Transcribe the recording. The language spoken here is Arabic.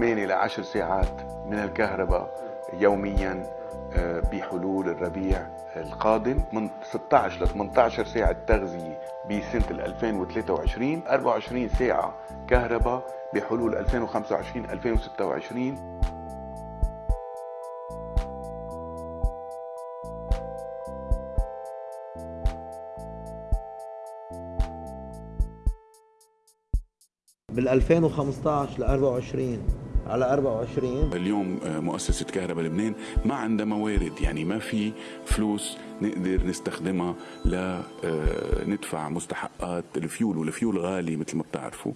8 ل 10 ساعات من الكهرباء يوميا آه، بحلول الربيع القادم من 16 ل 18 ساعة تغذية بسنة 2023 24 ساعة كهرباء بحلول 2025 2026 بال 2015 ل 24 على 24 اليوم آه، مؤسسة كهرباء لبنان ما عندها موارد يعني ما في فلوس نقدر نستخدمها لندفع مستحقات الفيول والفيول غالي مثل ما بتعرفوا.